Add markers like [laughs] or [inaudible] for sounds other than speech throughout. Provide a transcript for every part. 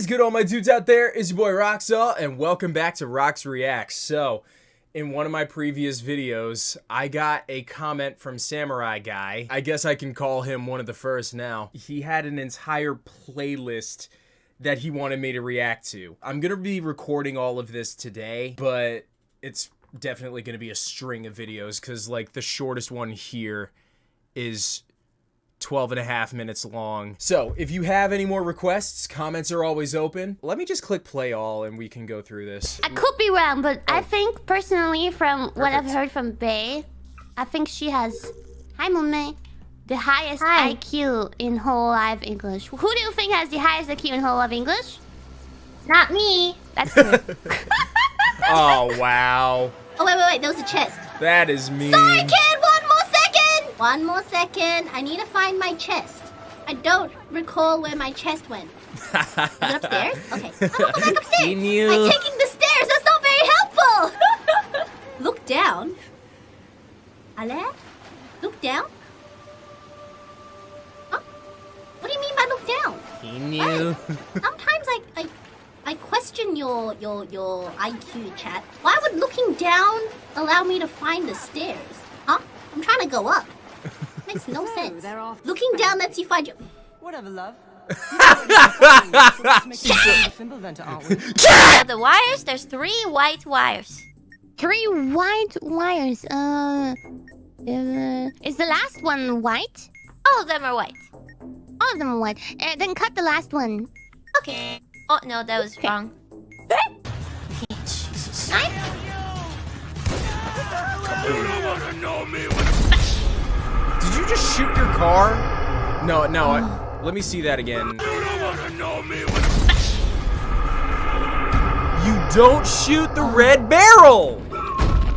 is good, all my dudes out there? It's your boy Roxall, and welcome back to Rox Reacts. So, in one of my previous videos, I got a comment from Samurai Guy. I guess I can call him one of the first now. He had an entire playlist that he wanted me to react to. I'm gonna be recording all of this today, but it's definitely gonna be a string of videos because, like, the shortest one here is 12 and a half minutes long. So if you have any more requests, comments are always open. Let me just click play all and we can go through this. I could be wrong, but I oh. think personally, from what I've heard from Bae, I think she has, hi Mumei, the highest Hi. IQ in Hololive English. Who do you think has the highest IQ in Hololive English? Not me. That's good. [laughs] [laughs] oh, wow. Oh, wait, wait, wait. There was a chest. That is me. Sorry, kid. One more second. One more second. I need to find my chest. I don't recall where my chest went. Is it upstairs? [laughs] Okay. I'm gonna go back upstairs. He knew. I'm taking the stairs. That's not very helpful. [laughs] Look down. Ale? Look down? Huh? What do you mean by look down? He knew. Sometimes I, I, I question your your your IQ chat. Why would looking down allow me to find the stairs? Huh? I'm trying to go up. Makes no sense. they're off. Looking down lets you find your. Whatever, love. Shit! Fimbulventer, aren't we? Of the wires, there's three white wires. Three white wires. Uh, uh, is the last one white? All of them are white. All of them are white. Uh, then cut the last one. Okay. Oh no, that was wrong. Jesus. Nine? Did you just shoot your car? No, no. I, [sighs] let me see that again. You don't shoot the red barrel!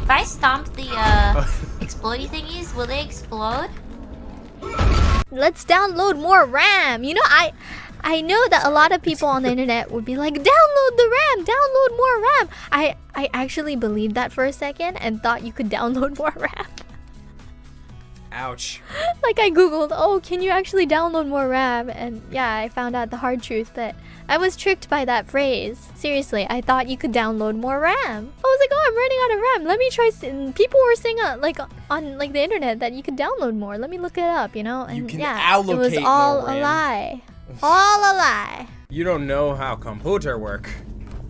If I stomp the uh [laughs] explodey thingies, will they explode? let's download more RAM. You know, I I know that a lot of people on the internet would be like, download the RAM, download more RAM. I I actually believed that for a second and thought you could [laughs] download more RAM. Ouch. [laughs] like I googled, oh, can you actually download more RAM? And yeah, I found out the hard truth that I was tricked by that phrase. Seriously, I thought you could download more RAM. I was like, oh, I'm running out of RAM. Let me try. and People were saying uh, like on like the internet that you could download more. Let me look it up. You know, and You can yeah, it was all a lie. [laughs] All a lie. You don't know how computer work.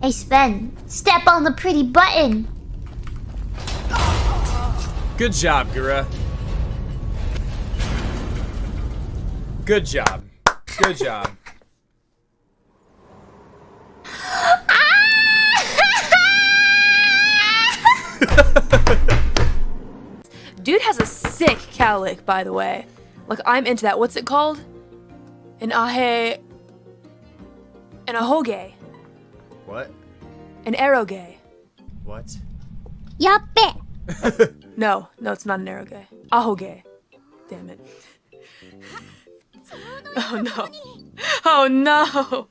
Hey Sven, step on the pretty button. Good job, Gura. Good job. Good job. [laughs] Dude has a sick cowlick, by the way. Like, I'm into that. What's it called? An ahe... An ahoge. What? An aeroge. What? Yappe. [laughs] No, no, it's not an aeroge. Ahoge. Damn it. Oh no. Oh no.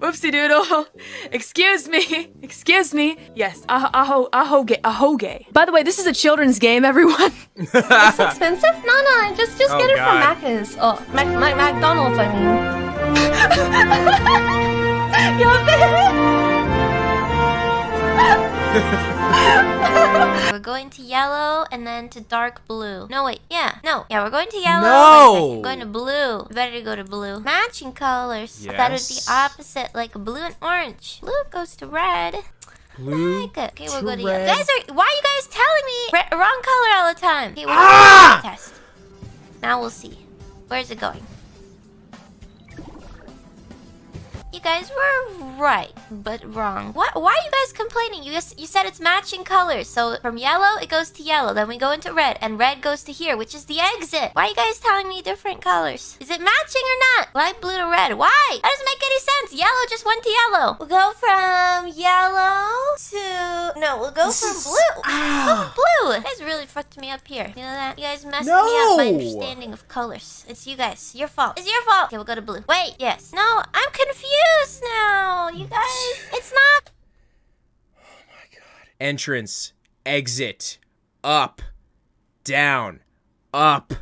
Whoopsie doodle. Excuse me. Excuse me. Yes, aho, aho, ahoge, ahoge. By the way, this is a children's game, everyone. it's expensive? No, no, just just Oh, get it God. from Macca's. Oh, Mac, Mac, McDonald's, I mean. [laughs] [laughs] [laughs] We're going to yellow and then to dark blue. No, wait. Yeah. No. Yeah, we're going to yellow. No. Wait a second, We're going to blue. Better to go to blue. Matching colors. That is Yes. the opposite, like blue and orange. Blue goes to red. Blue. Like it. Okay, we'll go to red. yellow. Guys are. Why are you guys telling me re- wrong color all the time? Okay, we're Ah! going to test. Now we'll see. Where's it going? Guys were right, but wrong. What? Why are you guys complaining? You guys, you said it's matching colors. So from yellow, it goes to yellow. Then we go into red, and red goes to here, which is the exit. Why are you guys telling me different colors? Is it matching or not? Light blue to red. Why? That doesn't make any sense. Yellow just went to yellow. We'll go from yellow to no. We'll go from blue. Ah. Oh, blue. You guys really fucked me up here. You know that? You guys messed me up. My understanding of colors. It's you guys. Your fault. It's your fault. Okay, we'll go to blue. Wait. Yes. No. I'm confused now. You guys. [sighs] It's not. Oh my god. Entrance. Exit. Up. Down. Up.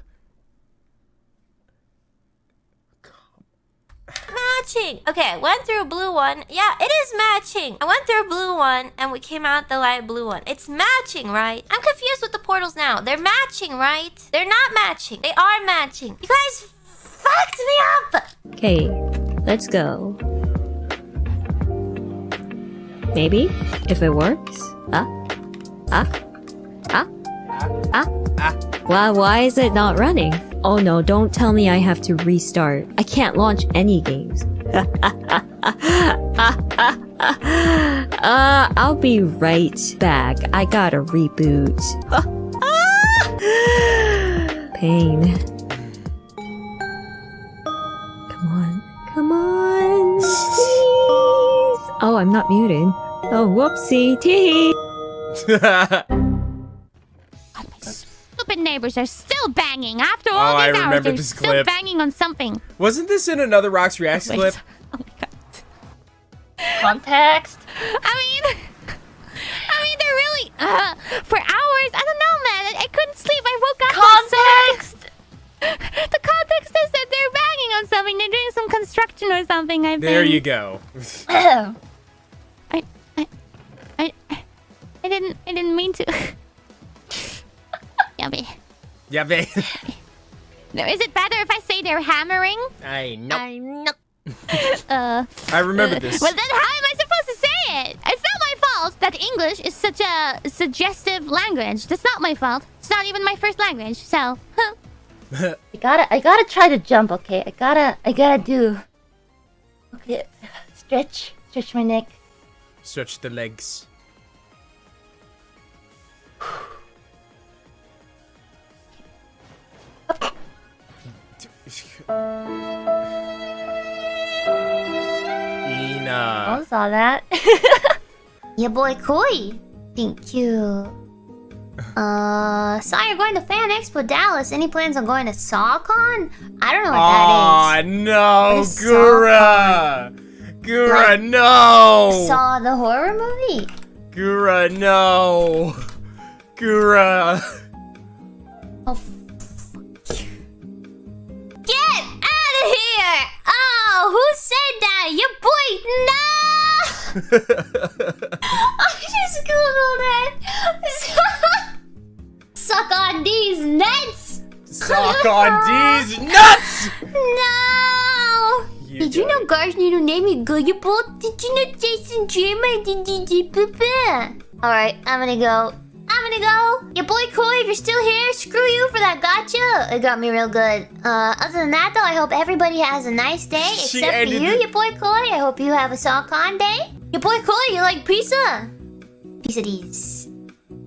matching. Okay, I went through a blue one. Yeah, it is matching. I went through a blue one and we came out the light blue one. It's matching, right? I'm confused with the portals now. They're matching, right? They're not matching. They are matching. You guys fucked me up. Okay, let's go. Maybe, if it works. Ah, ah, ah, ah, Ah. Why, why is it not running? Oh no, don't tell me I have to restart. I can't launch any games. [laughs] uh, I'll be right back. I gotta reboot. [laughs] Pain. Oh, I'm not muted. Oh, whoopsie. Tee. Stupid neighbors are still banging after Oh, all I these hours. remember They're this still clip. banging on something. Wasn't this in another Rox Reacts Wait. clip? Oh my god. Context. I mean, I mean, they're really uh, for hours. I don't know, man. I, I couldn't sleep. I woke up. Context. [laughs] The context is that they're banging on something. They're doing some construction or something. I think. There you go. [clears throat] [clears throat] didn't. I didn't mean to. [laughs] Yummy. yeah, [laughs] babe. No, is it better if I say they're hammering? I know. I'm not. Uh. I remember this. Well, then how am I supposed to say it? It's not my fault that English is such a suggestive language. That's not my fault. It's not even my first language, so. Huh. [laughs] I gotta, I gotta try to jump. Okay, I gotta, I gotta do. Okay, stretch, stretch my neck. Stretch the legs. I saw that. [laughs] Your boy Koi. Thank you. Uh, saw you're going to Fan Expo Dallas. Any plans on going to SawCon? I don't know what Aw, that is. no, Gura! Gura, Like- no! Saw the horror movie. Gura, no! Gura! [laughs] I just googled it. [laughs] Suck on these nuts. Suck on [laughs] these nuts! No. You Did you know Gar's new name is Gullible? Did you know Jason Dreamer did DJ Papa? Alright, I'm gonna go. I'm gonna go. Your boy Koi, if you're still here, screw you for that gotcha. It got me real good. Uh, other than that, though, I hope everybody has a nice day. She Except for you, it- your boy Koi. I hope you have a SawCon day. Your boy Koi, you like pizza? Of these.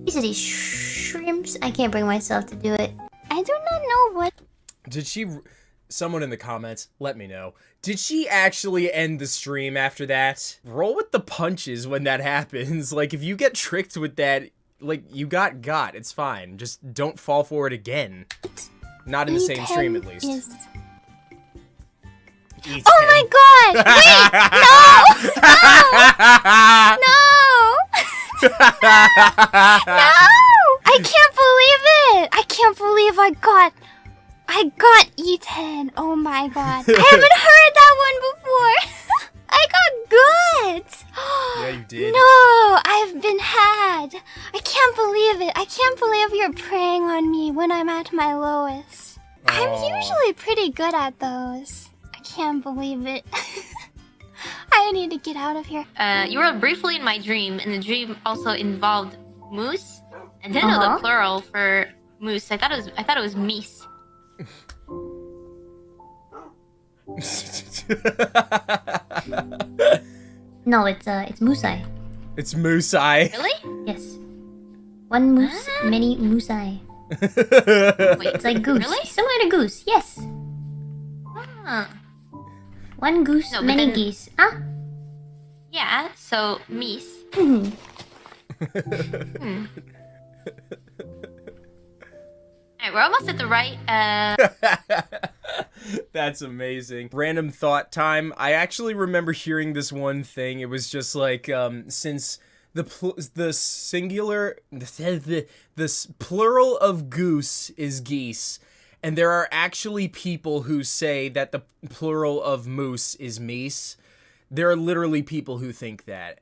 Of these shrimps. I can't bring myself to do it. I do not know what. Did she? Someone in the comments, let me know. Did she actually end the stream after that? Roll with the punches when that [laughs] happens. Like, if you get tricked with that, like, you got got. It's fine. Just don't fall for it again. Not in the same stream, at least. Is... E10. Oh my god! [laughs] Wait! No! No! no! I can't believe it! I can't believe I got. I got E10. Oh my god. I [laughs] haven't heard that one before. [laughs] I got good. [gasps] Yeah, you did. No, I've been had. I can't believe it. I can't believe you're preying on me when I'm at my lowest. I'm usually pretty good at those. I can't believe it. [laughs] I need to get out of here. Uh, you were briefly in my dream, and the dream also involved moose. I didn't know Uh-huh. the plural for moose. I thought it was I thought it was meese. [laughs] [laughs] No, it's uh, it's Musai. it's Moose Eye. Really? Yes. One moose, Ah. many Musai. Wait, It's like goose. Really? Similar to goose. Yes. Huh. One goose, No, many then- geese. Ah. Yeah. So meese. Hmm. Hmm. Alright, we're almost at the right. Uh, [laughs] [laughs] That's amazing. Random thought time. I actually remember hearing this one thing. It was just like um since the pl- the singular the, the, plural of goose is geese And there are actually people who say that the plural of moose is meese. There are literally people who think that.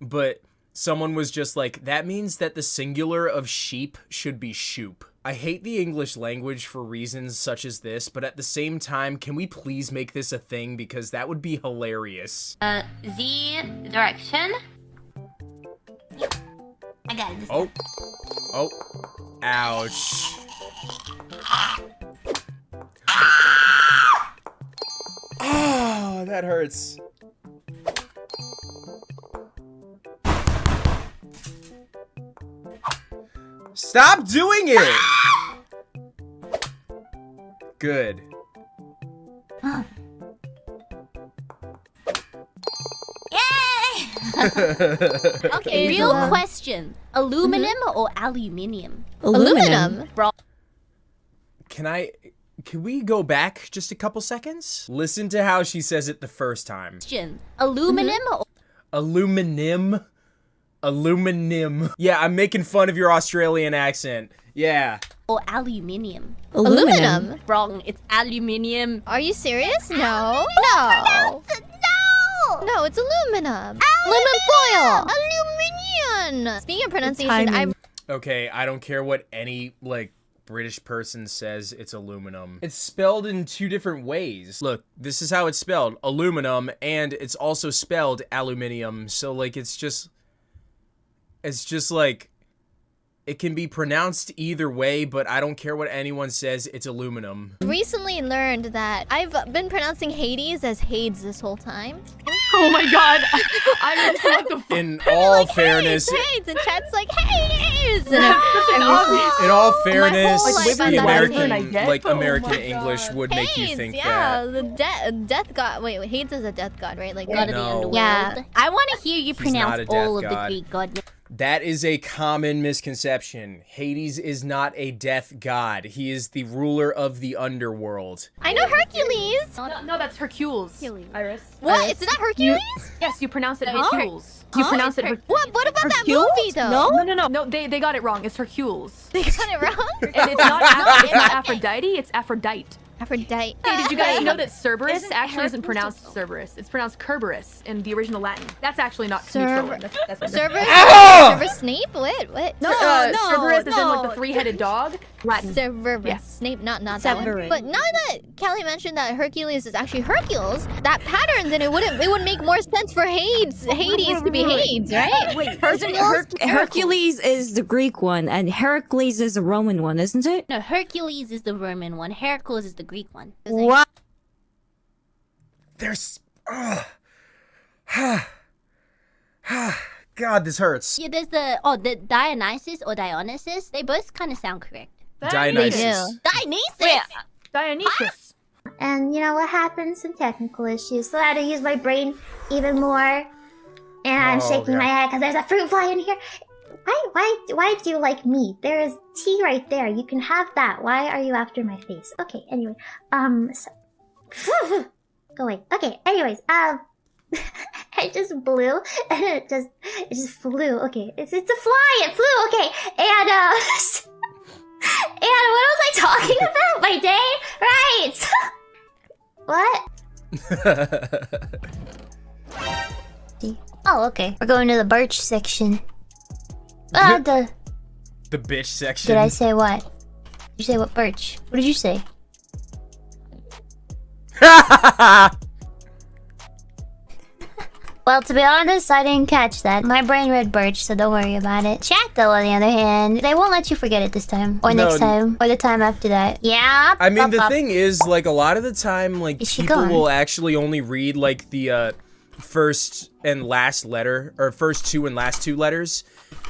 But someone was just like, that means that the singular of sheep should be shoop. I hate the English language for reasons such as this, but at the same time, can we please make this a thing because that would be hilarious. Uh, Z direction. I got it. Oh. Oh. Ouch. Oh, that hurts. Stop doing it! Good. Yay! Okay, real uh, question: aluminum or aluminium? Aluminum. Can I... Can we go back just a couple seconds? Listen to how she says it the first time. Question: aluminum or Aluminum. Aluminum. Yeah, I'm making fun of your Australian accent. Yeah. Oh, aluminium? Aluminum. Wrong. It's aluminium. Are you serious? No. No. No. No, it's aluminum. Aluminum foil. Aluminium. Speaking of pronunciation, I'm. Okay, I don't care what any, like, British person says it's aluminum. It's spelled in two different ways. Look, this is how it's spelled. Aluminum, and it's also spelled aluminium. So, like, it's just... It's just, like... It can be pronounced either way, but I don't care what anyone says, it's aluminum. recently learned that I've been pronouncing Hades as Hades this whole time. [laughs] Oh my god. I mean, what the fuck? [laughs] In all Like, fairness... Hades, Hades, and chat's like Hades. And I'm- In all oh fairness, whole the American, like Oh American my English God. would make you Hades, think yeah, that. the de- death god. Wait, wait, Hades is a death god, right? Like, God of the underworld. Yeah. I want to hear you He's pronounce not a death all of the Greek god names. That is a common misconception. Hades is not a death god. He is the ruler of the underworld. I know Hercules. No, no, that's Hercules. Hercules. Iris. What? Iris. It's not Hercules. Yes, you pronounce it Huh? Hercules. You Huh? pronounce it. Her- Her- what? What about that movie though? No, no, no, no. They they got it wrong. It's Hercules. they got it wrong. And it's not, [laughs] Aph- it's not Aphrodite. It's Aphrodite. Aphrodite. Hey, did you guys [laughs] know that Cerberus Isn't actually isn't pronounced Cerberus? It's pronounced Kerberos in the original Latin. That's actually not Cerber- neutral. That's, that's Cerberus? Severus Snape? What? What? No, uh, no, Cerberus is in like the three-headed dog. [laughs] Latin. Cerberus. Yeah. Snape, not not that one. But now that Calli mentioned that Hercules is actually Hercules, that pattern, then it wouldn't it would make more sense for Hades Hades to be Hades, right? Wait, Her- Hercules is the Greek one, and Heracles is the Roman one, isn't it? No, Hercules is the Roman one. Hercules is the Greek one. What? There's. Ugh. Ah, [sighs] ah, [sighs] God, this hurts. Yeah, there's the oh the Dionysus or Dionysus. They both kind of sound correct. Dionysus. Dionysus. Dionysus. And you know what happened? Some technical issues. So I had to use my brain even more. And I'm Oh, shaking yeah. my head because there's a fruit fly in here. Why, why, why do you like me? There is tea right there. You can have that. Why are you after my face? Okay. Anyway, um, so, go away. Okay. Anyways, um, [laughs] I just blew and it just, it just flew. Okay, it's it's a fly. It flew. Okay, and uh. [laughs] And what was I talking [laughs] about? My day? Right. [laughs] what? [laughs] Oh, okay. We're going to the birch section. Ah, the. the bitch section. Did I say what? Did you say what birch? What did you say? Well, to be honest, I didn't catch that. My brain read birch, so don't worry about it. Chat, though, on the other hand, they won't let you forget it this time. Or No, next time. Or the time after that. Yeah. I mean, up, the up. thing is, like, a lot of the time, like, Is people will actually only read, like, the, uh, first and last letter, or first two and last two letters,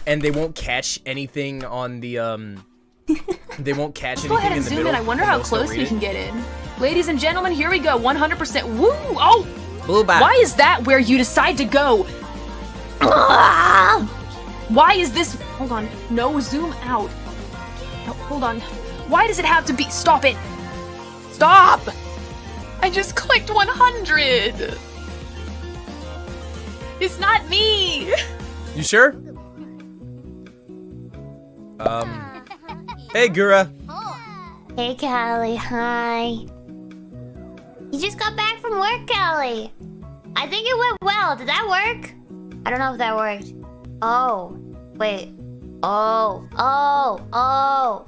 and they won't catch anything on the, um, [laughs] they won't catch Go anything ahead in and the zoom middle. in. I wonder and how they'll still close we it. can get in. Ladies and gentlemen, here we go. 100%. Woo! Oh! Blue bye. Why is that where you decide to go? Why is this? Hold on. No, zoom out. No, hold on. Why does it have to be? Stop it! Stop! I just clicked 100. It's not me. You sure? Um. Hey, Gura. Hey, Calli. Hi. You just got back from work, Kelly. I think it went well. Did that work? I don't know if that worked. Oh, wait. Oh, oh, oh,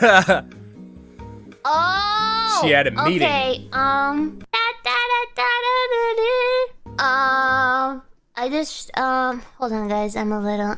[laughs] oh. She had a meeting. Okay. Um. Da, da, da, da, da, da, da. Um. I just um. Hold on, guys. I'm a little.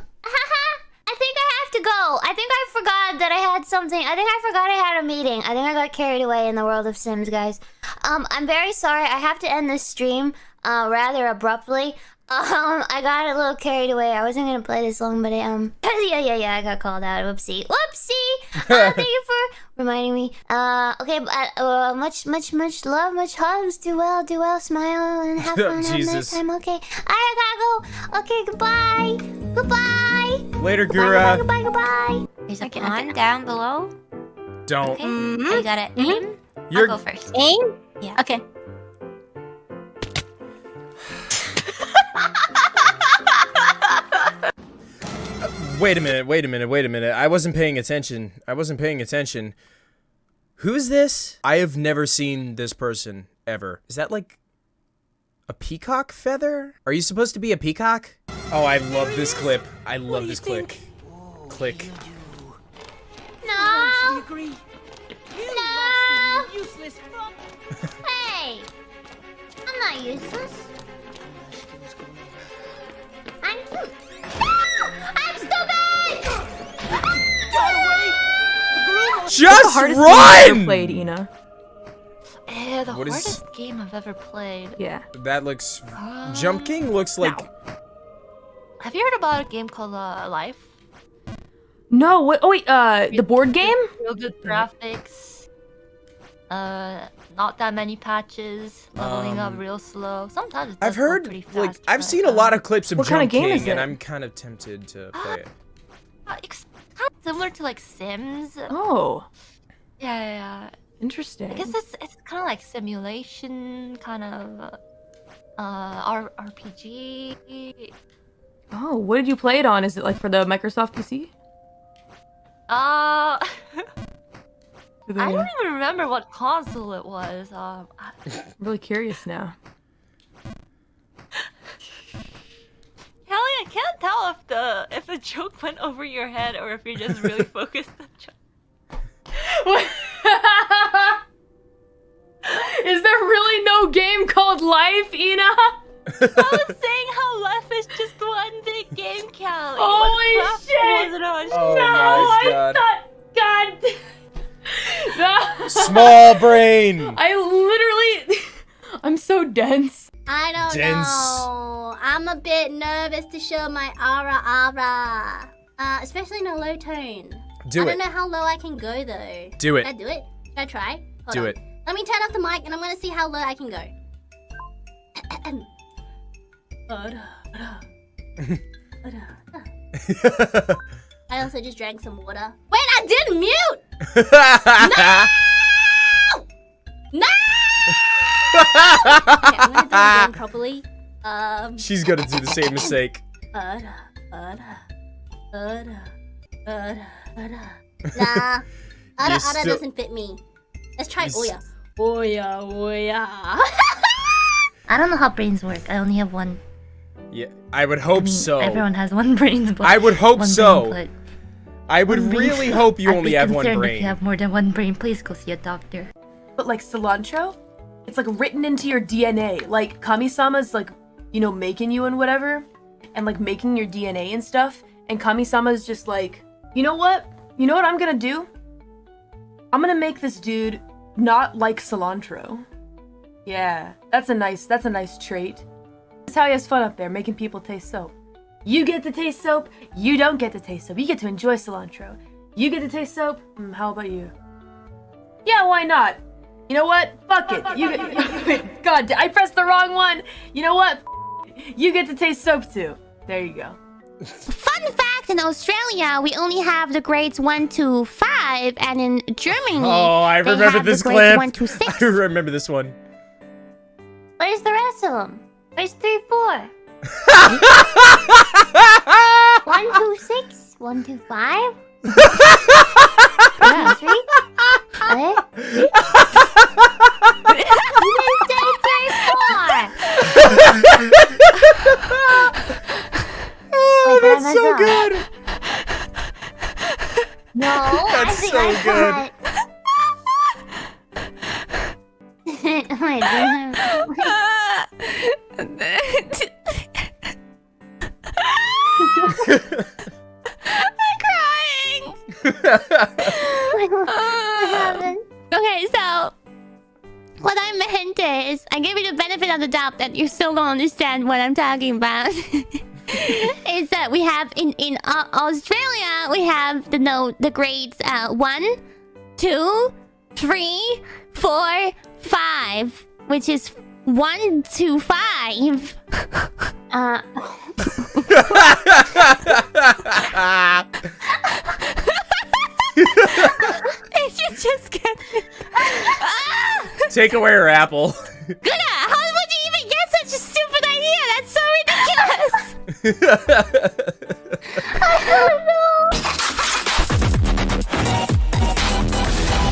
I think I have to go. I think I forgot that I had something. I think I forgot I had a meeting. I think I got carried away in the world of Sims, guys. Um, I'm very sorry. I have to end this stream uh, rather abruptly. [laughs] Um, I got a little carried away. I wasn't gonna play this long, but I, um, [laughs] yeah, yeah, yeah, I got called out. Whoopsie, whoopsie. [laughs] Uh, thank you for reminding me. Uh, okay, but uh, much, much, much love, much hugs. Do well, do well, smile, and have fun. Have a nice Jesus. time. Okay, I gotta go. Okay, goodbye, goodbye. Later, Goodbye, Gura. goodbye, goodbye. There's a pond down below. Don't. Okay, mm-hmm. I gotta mm-hmm. aim. You're I'll go first. Aim? Yeah. Okay. [laughs] Wait a minute, wait a minute, wait a minute. I wasn't paying attention. I wasn't paying attention. Who's this? I have never seen this person ever. Is that like a peacock feather? Are you supposed to be a peacock? Oh, I love this clip. I love this click. Click. No. No. [laughs] hey. I'm not useless. I'm cute. No! [laughs] I'm stupid! Just hardest game run! played, Ina. Eh, the What is- hardest game I've ever played. Yeah. That looks. Jump King looks like. Have you heard about a game called uh, Life? No. What? Oh wait. Uh, the board game. Real good graphics. Uh, not that many patches. Leveling up Um, real slow. Sometimes it I've heard, pretty fast. like, I've but, seen a uh, lot of clips of What Jump kind of game King, is and? I'm kind of tempted to play it. uh, It's kind of similar to like Sims. Oh, Yeah, yeah, yeah. Interesting. I guess it's it's kind of like simulation, kind of uh, R- RPG. Oh, what did you play it on? Is it like for the Microsoft PC? Uh, [laughs] Do they- I don't even remember what console it was. Um, I- I'm really curious now. [laughs] Kelly, I can't tell if the if the joke went over your head or if you're just really [laughs] focused on joke. [laughs] Is there really no game called Life, Ina? [laughs] I was saying how life is just one big game, Calli. Holy What shit! Was it on Oh no, my I God. thought. God. [laughs] no. Small brain! I literally. I'm so dense. I don't Dense. know. I'm a bit nervous to show my aura aura. Uh, especially in a low tone. Do I it. I don't know how low I can go though. Do Should I it. do it? Should I try? Hold Do on. it. Let me turn off the mic and I'm gonna see how low I can go. [laughs] I also just drank some water. Wait, I did mute! [laughs] No! No! okay, I'm gonna do it again properly. Um. She's gonna do the same mistake. Ada, ada, ada. Nah, ada, ada still- doesn't fit me. Let's try You Oya. Oya, Oya. [laughs] I don't know how brains work. I only have one. Yeah, I would hope I mean, so. Everyone has one brain, [laughs] but I would hope so. Brain, I would but one brain. really hope you I'd only be have one concerned If you have more than one brain, please go see a doctor. But like cilantro, it's like written into your DNA. Like Kami-sama's like, you know, making you and whatever, and like making your DNA and stuff. And Kami-sama's just like, you know what? You know what I'm gonna do? I'm gonna make this dude not like cilantro. Yeah, that's a nice that's a nice trait. That's how he has fun up there, making people taste soap. You get to taste soap, you don't get to taste soap. You get to enjoy cilantro. You get to taste soap, mm, how about you? Yeah, why not? You know what? Fuck it. You get, [laughs] God, I pressed the wrong one. You know what? You get to taste soap too. There you go. Fun fact, in Australia, we only have the grades 1 to 5, and in Germany, Oh, I remember this the clip. 1 to [laughs] 6. I remember this one. Where's the rest of them? Where's 3, 4? [laughs] 1, 2, 6? 1, 2, 5? [laughs] talking about. [laughs] is that we have in in uh, Australia we have the note the grades uh one, two, three, four, five, which is one to five. uh. [laughs] [laughs] It should just get. Take away her apple. Good. How would you even get such a stupid? That's so ridiculous. I don't know.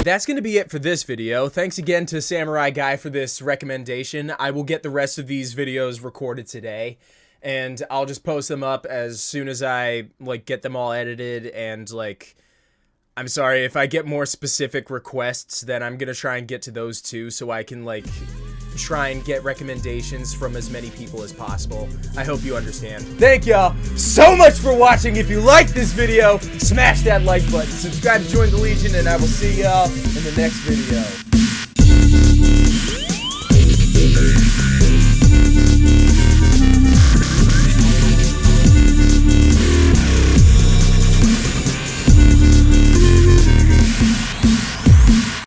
That's going to be it for this video. Thanks again to Samurai Guy for this recommendation. I will get the rest of these videos recorded today and I'll just post them up as soon as I like get them all edited and like I'm sorry if I get more specific requests then I'm going to try and get to those too so I can like try and get recommendations from as many people as possible. I hope you understand. Thank y'all so much for watching. If you liked this video, smash that like button, subscribe to join the Legion, and I will see y'all in the next video.